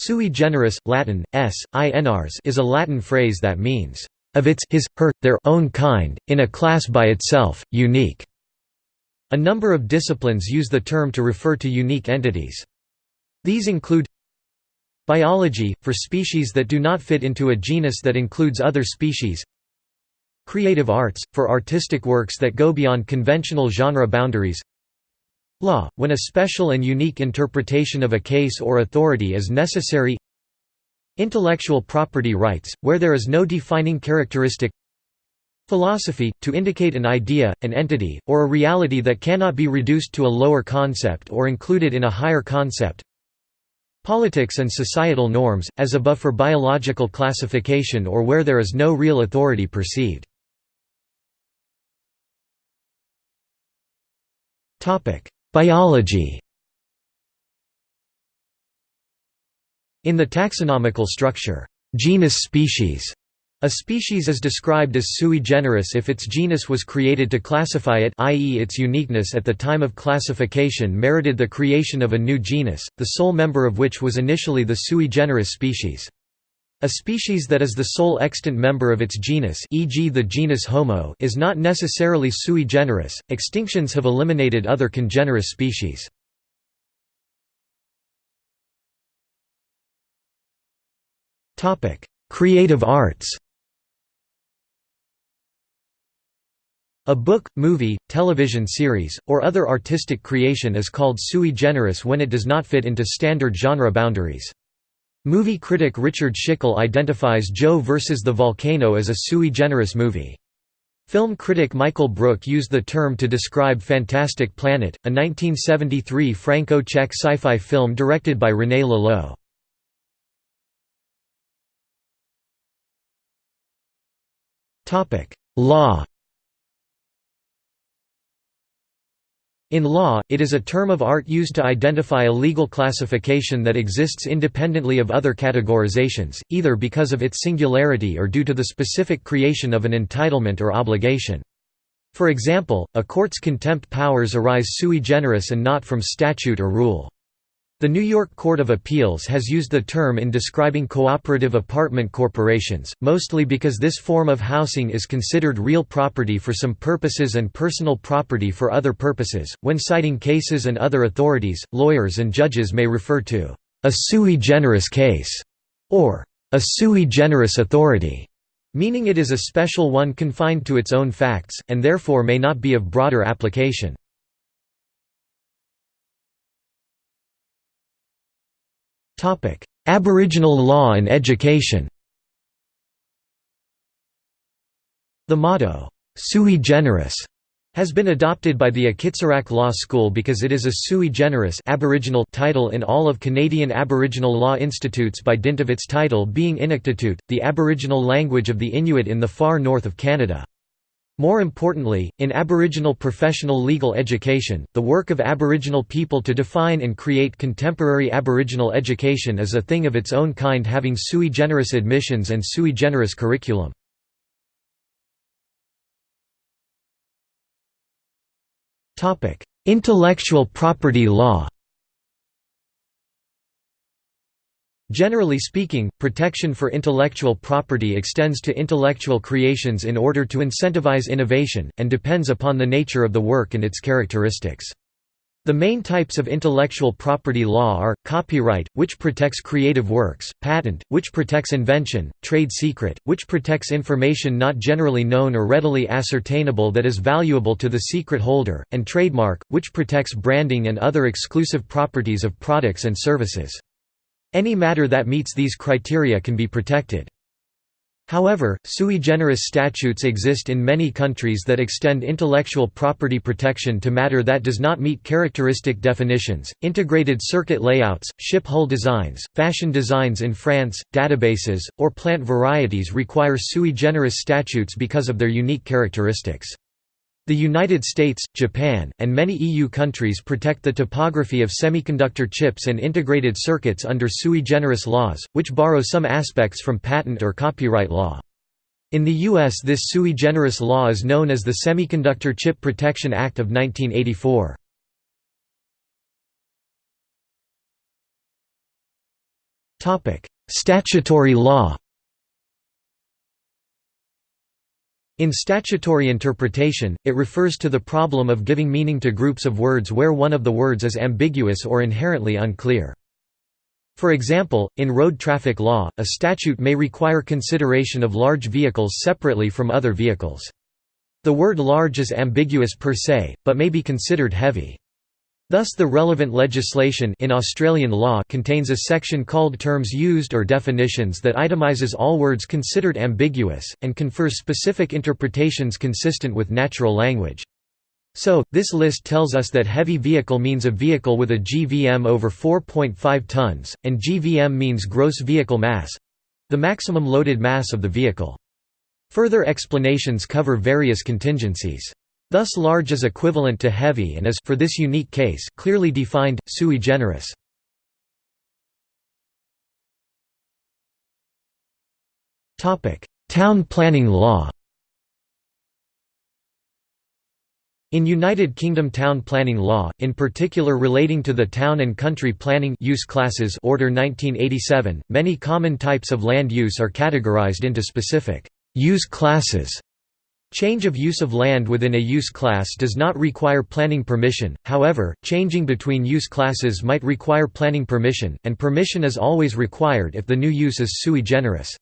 Sui generis, Latin, s, inars is a Latin phrase that means, "...of its, his, her, their own kind, in a class by itself, unique." A number of disciplines use the term to refer to unique entities. These include Biology, for species that do not fit into a genus that includes other species Creative arts, for artistic works that go beyond conventional genre boundaries Law, when a special and unique interpretation of a case or authority is necessary. Intellectual property rights, where there is no defining characteristic. Philosophy, to indicate an idea, an entity, or a reality that cannot be reduced to a lower concept or included in a higher concept. Politics and societal norms, as above for biological classification or where there is no real authority perceived. Biology In the taxonomical structure, genus-species, a species is described as sui generis if its genus was created to classify it i.e. its uniqueness at the time of classification merited the creation of a new genus, the sole member of which was initially the sui generis species. A species that is the sole extant member of its genus e.g. the genus Homo is not necessarily sui generis, extinctions have eliminated other congenerous species. Creative arts A book, movie, television series, or other artistic creation is called sui generis when it does not fit into standard genre boundaries. Movie critic Richard Schickel identifies Joe vs. the Volcano as a sui generis movie. Film critic Michael Brooke used the term to describe Fantastic Planet, a 1973 Franco-Czech sci-fi film directed by René Laloux. Law In law, it is a term of art used to identify a legal classification that exists independently of other categorizations, either because of its singularity or due to the specific creation of an entitlement or obligation. For example, a court's contempt powers arise sui generis and not from statute or rule. The New York Court of Appeals has used the term in describing cooperative apartment corporations, mostly because this form of housing is considered real property for some purposes and personal property for other purposes. When citing cases and other authorities, lawyers and judges may refer to a sui generis case or a sui generis authority, meaning it is a special one confined to its own facts, and therefore may not be of broader application. Topic: Aboriginal law and education. The motto, "Sui generis", has been adopted by the Akitsiraq Law School because it is a sui generis Aboriginal title in all of Canadian Aboriginal law institutes by dint of its title being Inuktitut, the Aboriginal language of the Inuit in the far north of Canada. More importantly, in Aboriginal professional legal education, the work of Aboriginal people to define and create contemporary Aboriginal education is a thing of its own kind having sui generis admissions and sui generis curriculum. Intellectual property law Generally speaking, protection for intellectual property extends to intellectual creations in order to incentivize innovation, and depends upon the nature of the work and its characteristics. The main types of intellectual property law are, copyright, which protects creative works, patent, which protects invention, trade secret, which protects information not generally known or readily ascertainable that is valuable to the secret holder, and trademark, which protects branding and other exclusive properties of products and services. Any matter that meets these criteria can be protected. However, sui generis statutes exist in many countries that extend intellectual property protection to matter that does not meet characteristic definitions. Integrated circuit layouts, ship hull designs, fashion designs in France, databases, or plant varieties require sui generis statutes because of their unique characteristics. The United States, Japan, and many EU countries protect the topography of semiconductor chips and integrated circuits under sui generis laws, which borrow some aspects from patent or copyright law. In the U.S. this sui generis law is known as the Semiconductor Chip Protection Act of 1984. Statutory law In statutory interpretation, it refers to the problem of giving meaning to groups of words where one of the words is ambiguous or inherently unclear. For example, in road traffic law, a statute may require consideration of large vehicles separately from other vehicles. The word large is ambiguous per se, but may be considered heavy. Thus the relevant legislation in Australian law contains a section called Terms Used or Definitions that itemizes all words considered ambiguous, and confers specific interpretations consistent with natural language. So, this list tells us that heavy vehicle means a vehicle with a GVM over 4.5 tons, and GVM means gross vehicle mass—the maximum loaded mass of the vehicle. Further explanations cover various contingencies. Thus large is equivalent to heavy and is for this unique case clearly defined, sui generis. Town planning law In United Kingdom town planning law, in particular relating to the Town and Country Planning use classes Order 1987, many common types of land use are categorised into specific use classes Change of use of land within a use class does not require planning permission, however, changing between use classes might require planning permission, and permission is always required if the new use is sui generis.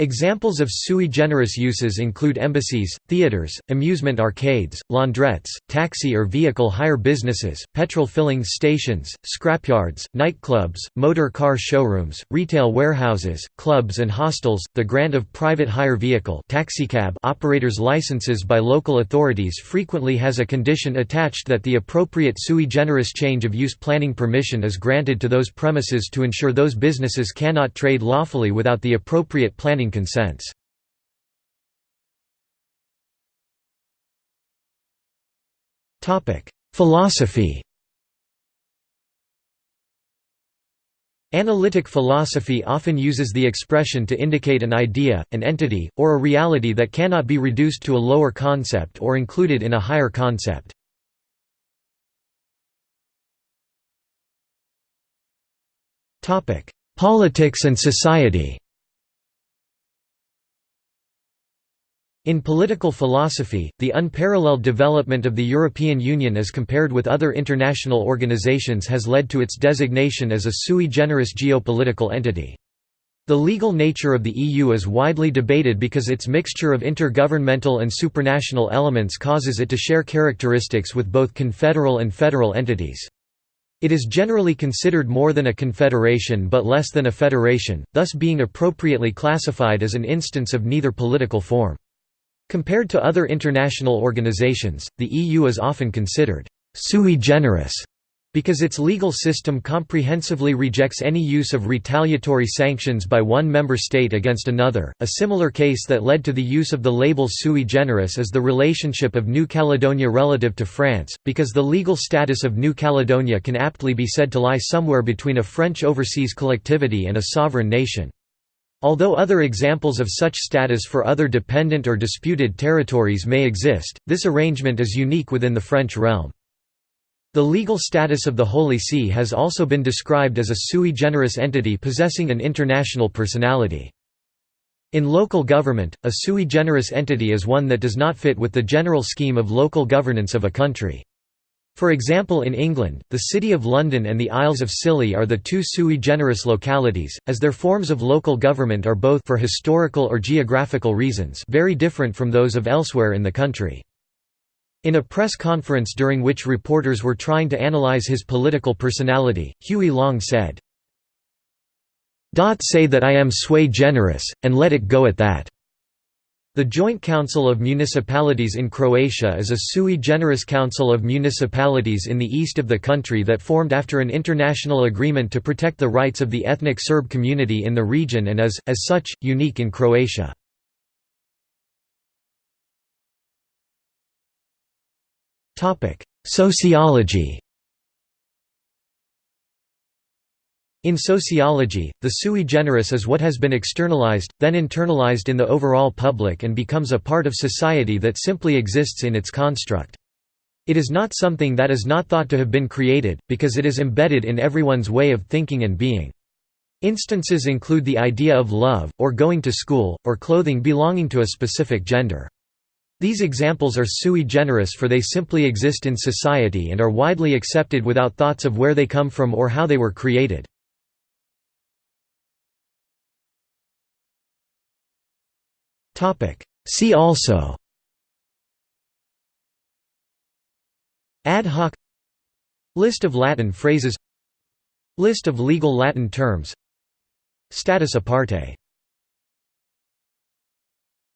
Examples of sui generis uses include embassies, theaters, amusement arcades, laundrettes, taxi or vehicle hire businesses, petrol filling stations, scrapyards, nightclubs, motor car showrooms, retail warehouses, clubs and hostels, the grant of private hire vehicle taxicab operators' licenses by local authorities frequently has a condition attached that the appropriate sui generis change of use planning permission is granted to those premises to ensure those businesses cannot trade lawfully without the appropriate planning consents. Philosophy Analytic philosophy often uses the expression to indicate an idea, an entity, or a reality that cannot be reduced to a lower concept or included in a higher concept. Politics and society In political philosophy, the unparalleled development of the European Union as compared with other international organizations has led to its designation as a sui generis geopolitical entity. The legal nature of the EU is widely debated because its mixture of intergovernmental and supranational elements causes it to share characteristics with both confederal and federal entities. It is generally considered more than a confederation but less than a federation, thus being appropriately classified as an instance of neither political form. Compared to other international organizations, the EU is often considered «sui generis» because its legal system comprehensively rejects any use of retaliatory sanctions by one member state against another. A similar case that led to the use of the label sui generis is the relationship of New Caledonia relative to France, because the legal status of New Caledonia can aptly be said to lie somewhere between a French overseas collectivity and a sovereign nation. Although other examples of such status for other dependent or disputed territories may exist, this arrangement is unique within the French realm. The legal status of the Holy See has also been described as a sui generis entity possessing an international personality. In local government, a sui generis entity is one that does not fit with the general scheme of local governance of a country. For example in England, the City of London and the Isles of Scilly are the two sui generis localities, as their forms of local government are both for historical or geographical reasons very different from those of elsewhere in the country. In a press conference during which reporters were trying to analyze his political personality, Huey Long said, "Say that I am sui generis, and let it go at that." The Joint Council of Municipalities in Croatia is a sui generis council of municipalities in the east of the country that formed after an international agreement to protect the rights of the ethnic Serb community in the region and is, as such, unique in Croatia. Sociology In sociology, the sui generis is what has been externalized, then internalized in the overall public and becomes a part of society that simply exists in its construct. It is not something that is not thought to have been created, because it is embedded in everyone's way of thinking and being. Instances include the idea of love, or going to school, or clothing belonging to a specific gender. These examples are sui generis for they simply exist in society and are widely accepted without thoughts of where they come from or how they were created. See also. Ad hoc. List of Latin phrases. List of legal Latin terms. Status aparte